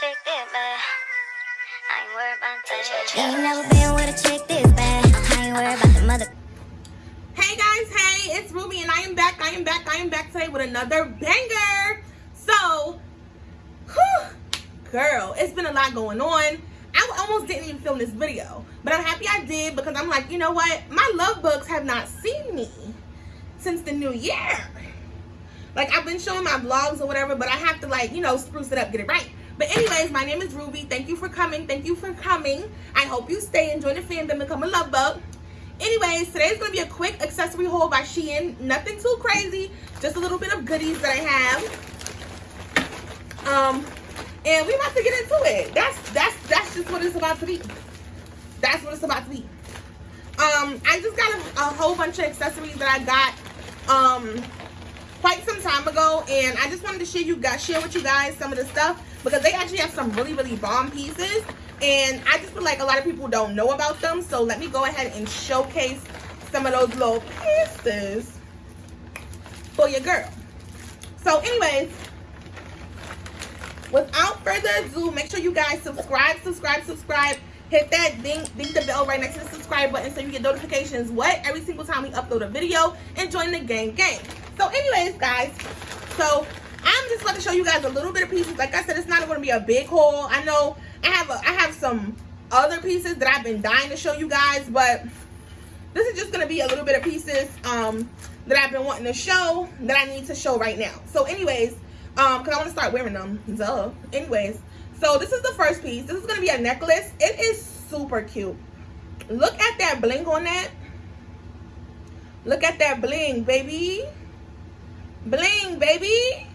chick this bad. I ain't worried about that. Ain't never been with a chick this bad. I ain't worried about the mother. Hey guys, hey, it's Ruby and I am back, I am back, I am back today with another banger. So, whew, girl, it's been a lot going on. I almost didn't even film this video, but I'm happy I did because I'm like, you know what? My love bugs have not seen me since the new year. Like, I've been showing my vlogs or whatever, but I have to like, you know, spruce it up, get it right. But anyways, my name is Ruby. Thank you for coming. Thank you for coming. I hope you stay and join the fandom, become a love bug. Anyways, today's going to be a quick accessory haul by Shein. Nothing too crazy. Just a little bit of goodies that I have. Um, and we about to get into it. That's that's that's just what it's about to be. That's what it's about to be. Um, I just got a, a whole bunch of accessories that I got um quite some time ago, and I just wanted to share you guys share with you guys some of the stuff because they actually have some really, really bomb pieces. And I just feel like a lot of people don't know about them. So let me go ahead and showcase some of those little pieces for your girl. So anyways, without further ado, make sure you guys subscribe, subscribe, subscribe. Hit that ding, ding the bell right next to the subscribe button so you get notifications what every single time we upload a video and join the gang gang. So anyways, guys, so I'm just going to show you guys a little bit of pieces. Like I said, it's not going to be a big haul. I know I have a, I have some other pieces that I've been dying to show you guys, but this is just going to be a little bit of pieces um, that I've been wanting to show that I need to show right now. So anyways, um, because I want to start wearing them. Duh. Anyways, so this is the first piece. This is going to be a necklace. It is super cute. Look at that bling on that. Look at that bling, baby. Bling, baby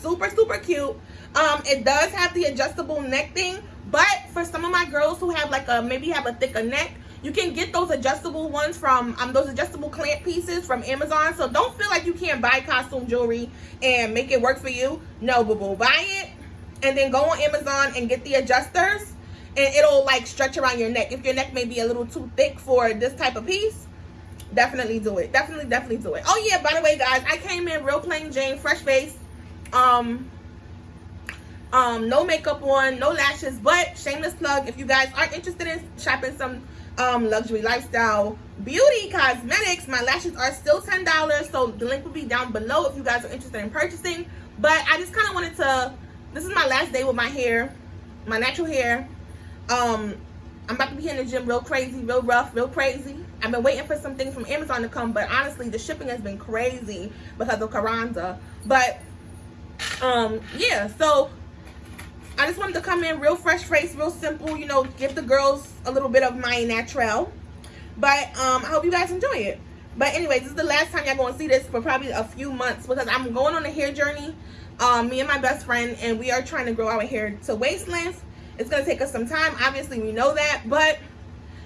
super super cute. Um it does have the adjustable neck thing but for some of my girls who have like a maybe have a thicker neck you can get those adjustable ones from um those adjustable clamp pieces from amazon. So don't feel like you can't buy costume jewelry and make it work for you. No boo boo. Buy it and then go on amazon and get the adjusters and it'll like stretch around your neck. If your neck may be a little too thick for this type of piece definitely do it. Definitely definitely do it. Oh yeah. By the way guys i came in real plain jane fresh face um um no makeup on no lashes but shameless plug if you guys are interested in shopping some um luxury lifestyle beauty cosmetics my lashes are still ten dollars so the link will be down below if you guys are interested in purchasing. But i just kind of wanted to this is my last day with my hair my natural hair. Um i'm about to be in the gym real crazy real rough real crazy. I've been waiting for some things from amazon to come but honestly the shipping has been crazy because of Kwanzaa but um yeah so i just wanted to come in real fresh face real simple you know give the girls a little bit of my natural. But um i hope you guys enjoy it. But anyways this is the last time y'all gonna see this for probably a few months because i'm going on a hair journey um me and my best friend and we are trying to grow our hair to waist length it's gonna take us some time obviously we know that but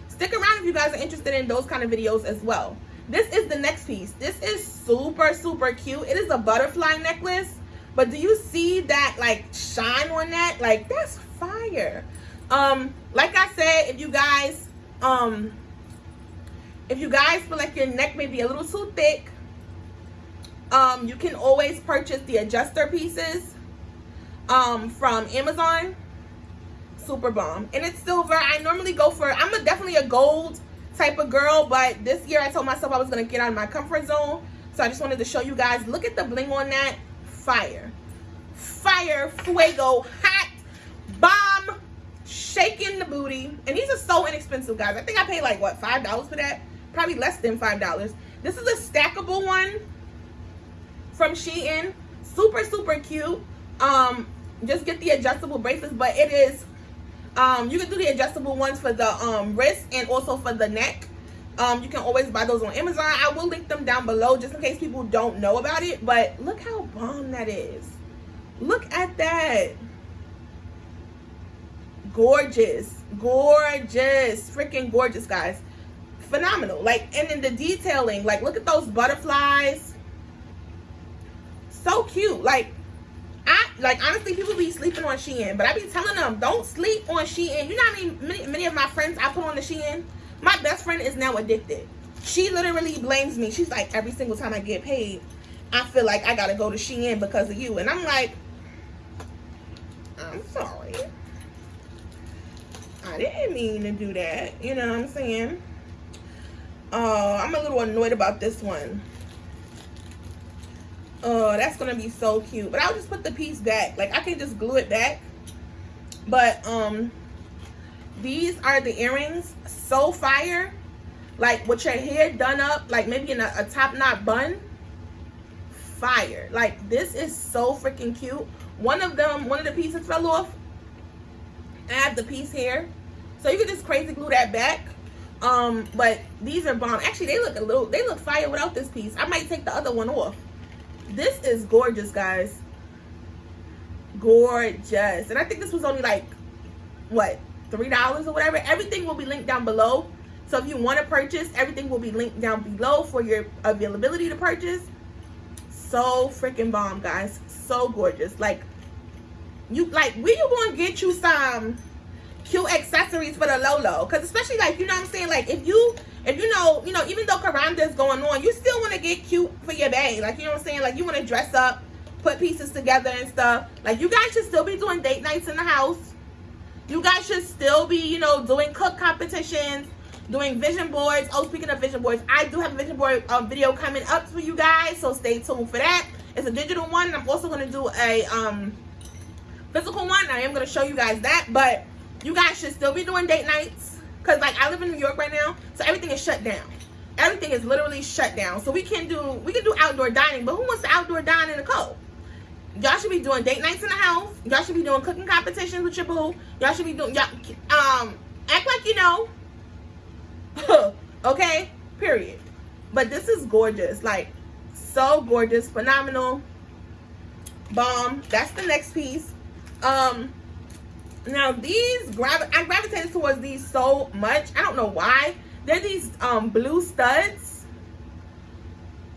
stick around if you guys are interested in those kind of videos as well. This is the next piece. This is super super cute. It is a butterfly necklace but do you see that like shine on that? Like that's fire. Um, like I said, if you guys um if you guys feel like your neck may be a little too thick, um, you can always purchase the adjuster pieces um from Amazon. Super bomb. And it's silver. I normally go for I'm a, definitely a gold type of girl, but this year I told myself I was gonna get out of my comfort zone. So I just wanted to show you guys. Look at the bling on that fire. Fire fuego hot bomb shaking the booty. And these are so inexpensive guys. I think i paid like what five dollars for that? Probably less than five dollars. This is a stackable one from shein. Super super cute. Um just get the adjustable bracelets but it is um you can do the adjustable ones for the um wrist and also for the neck um you can always buy those on amazon. I will link them down below just in case people don't know about it but look how bomb that is. Look at that. Gorgeous. Gorgeous. Freaking gorgeous guys. Phenomenal. Like and then the detailing like look at those butterflies. So cute. Like I like honestly people be sleeping on Shein but I be telling them don't sleep on Shein. You know how many, many many of my friends I put on the Shein my best friend is now addicted. She literally blames me. She's like, every single time I get paid, I feel like I gotta go to Shein because of you. And I'm like, I'm sorry. I didn't mean to do that. You know what I'm saying? Uh, I'm a little annoyed about this one. Oh, that's gonna be so cute. But I'll just put the piece back. Like I can just glue it back. But um these are the earrings. So fire. Like with your hair done up, like maybe in a, a top knot bun. Fire. Like this is so freaking cute. One of them, one of the pieces fell off. I have the piece here. So you can just crazy glue that back. Um, but these are bomb. Actually, they look a little, they look fire without this piece. I might take the other one off. This is gorgeous, guys. Gorgeous. And I think this was only like, what, $3 or whatever. Everything will be linked down below. So if you want to purchase, everything will be linked down below for your availability to purchase. So freaking bomb, guys. So gorgeous. Like, you, like, going to get you some cute accessories for the Lolo? Because especially, like, you know what I'm saying? Like, if you if you know, you know, even though is going on, you still want to get cute for your bae. Like, you know what I'm saying? Like, you want to dress up, put pieces together and stuff. Like, you guys should still be doing date nights in the house. You guys should still be, you know, doing cook competitions, doing vision boards. Oh, speaking of vision boards, I do have a vision board uh, video coming up for you guys, so stay tuned for that. It's a digital one. I'm also going to do a um, physical one. I am going to show you guys that, but you guys should still be doing date nights because like I live in New York right now, so everything is shut down. Everything is literally shut down. So we can do we can do outdoor dining, but who wants to outdoor dine in the cold? Y'all should be doing date nights in the house. Y'all should be doing cooking competitions with your boo. Y'all should be doing y'all um act like you know. okay? Period. But this is gorgeous. Like so gorgeous, phenomenal. Bomb. That's the next piece. Um now these gravi I gravitated towards these so much. I don't know why. They're these um blue studs.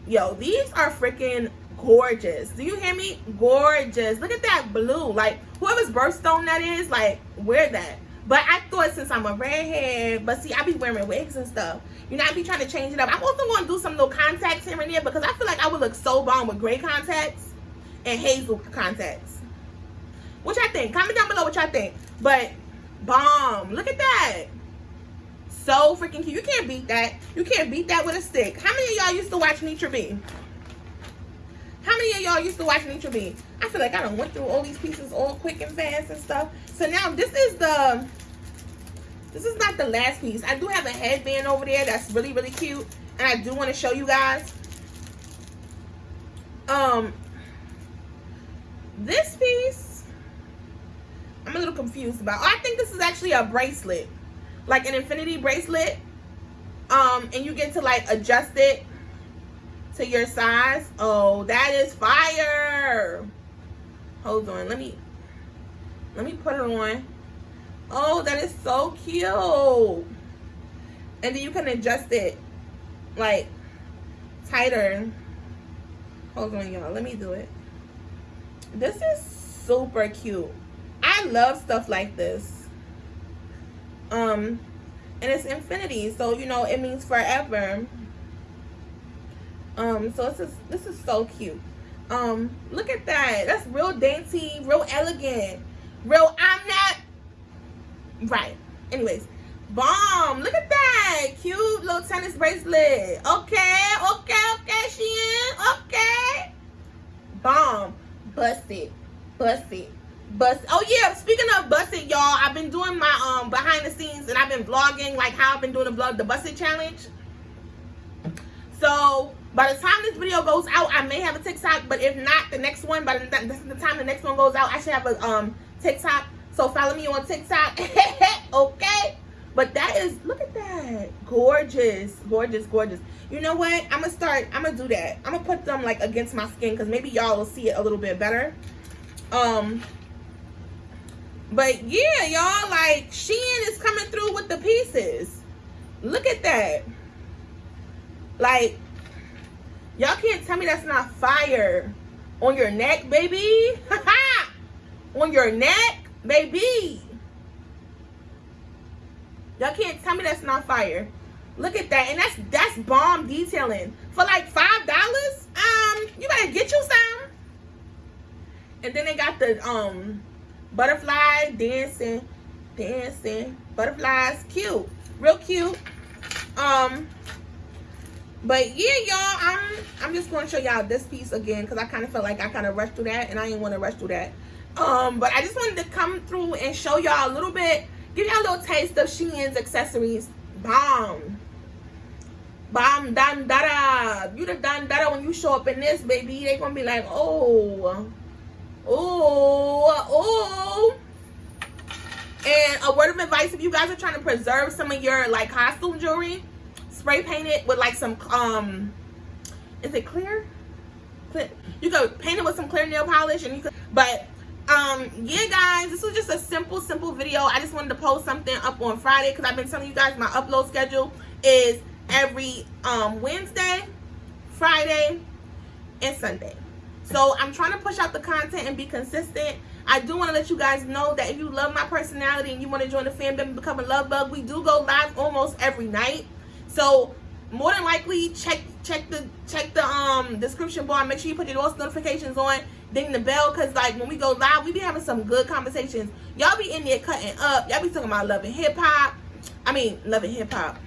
Yo, these are freaking gorgeous. Do you hear me? Gorgeous. Look at that blue. Like whoever's birthstone that is, like wear that. But I thought since I'm a redhead, but see, I be wearing wigs and stuff. You know, I be trying to change it up. I'm also going to do some little contacts here and there because I feel like I would look so bomb with gray contacts and hazel contacts. What y'all think? Comment down below what y'all think. But bomb. Look at that. So freaking cute. You can't beat that. You can't beat that with a stick. How many of y'all used to watch Nitra B? How many of y'all used to watch Nitra I feel like I don't went through all these pieces all quick and fast and stuff. So now this is the this is not the last piece. I do have a headband over there that's really, really cute. And I do want to show you guys. Um, this piece I'm a little confused about. Oh, I think this is actually a bracelet, like an infinity bracelet. Um, and you get to like adjust it to your size. Oh, that is fire. Hold on, let me let me put it on. Oh, that is so cute. And then you can adjust it like tighter. Hold on, y'all. Let me do it. This is super cute. I love stuff like this. Um, and it's infinity, so you know it means forever. Um, so this is this is so cute. Um, look at that. That's real dainty, real elegant, real. I'm not right. Anyways, bomb. Look at that cute little tennis bracelet. Okay, okay, okay, Shein. Okay, bomb. Bust it, bust it bust oh yeah speaking of busted y'all i've been doing my um behind the scenes and i've been vlogging like how i've been doing the vlog the busted challenge so by the time this video goes out i may have a tiktok but if not the next one by the, the time the next one goes out i should have a um tiktok. So follow me on tiktok. Okay? But that is look at that. Gorgeous. Gorgeous gorgeous. You know what? I'm gonna start i'm gonna do that. I'm gonna put them like against my skin because maybe y'all will see it a little bit better. Um but yeah, y'all, like, Shein is coming through with the pieces. Look at that. Like, y'all can't tell me that's not fire. On your neck, baby. On your neck, baby. Y'all can't tell me that's not fire. Look at that. And that's that's bomb detailing. For like $5, um, you better get you some. And then they got the um butterfly dancing, dancing, butterflies, cute, real cute. Um, but yeah, y'all, I'm I'm just going to show y'all this piece again because I kind of felt like I kind of rushed through that, and I didn't want to rush through that. Um, but I just wanted to come through and show y'all a little bit, give y'all a little taste of Shein's accessories. Bomb. Bomb dan dada. You the dan dada when you show up in this, baby. They gonna be like, oh, oh, oh. And a word of advice, if you guys are trying to preserve some of your like costume jewelry, spray paint it with like some, um, is it clear? You could paint it with some clear nail polish and you could, but um yeah guys this was just a simple simple video. I just wanted to post something up on friday because i've been telling you guys my upload schedule is every um wednesday friday and sunday. So i'm trying to push out the content and be consistent. I do want to let you guys know that if you love my personality and you want to join the fandom and become a love bug. We do go live almost every night so more than likely check check the check the um description bar. Make sure you put your notifications on. Ding the bell because like when we go live we be having some good conversations. Y'all be in there cutting up. Y'all be talking about loving hip-hop. I mean loving hip-hop.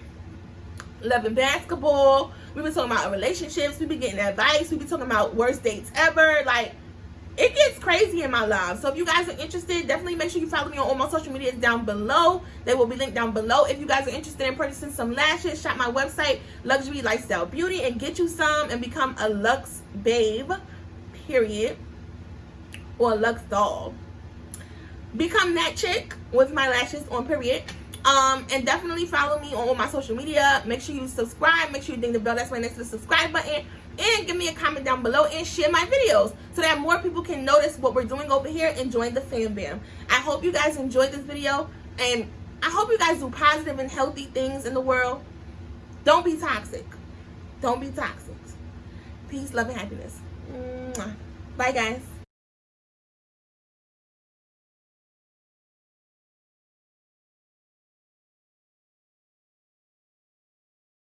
Loving basketball. We been talking about relationships. We be getting advice. We be talking about worst dates ever. Like it gets crazy in my life. So if you guys are interested, definitely make sure you follow me on all my social medias down below. They will be linked down below. If you guys are interested in purchasing some lashes, shop my website, Luxury Lifestyle Beauty, and get you some and become a Lux babe, period, or a Lux doll. Become that chick with my lashes on period. Um, and definitely follow me on all my social media. Make sure you subscribe. Make sure you ding the bell. That's right next to the subscribe button and give me a comment down below and share my videos so that more people can notice what we're doing over here and join the fam bam. I hope you guys enjoyed this video and i hope you guys do positive and healthy things in the world. Don't be toxic. Don't be toxic. Peace love and happiness. Bye guys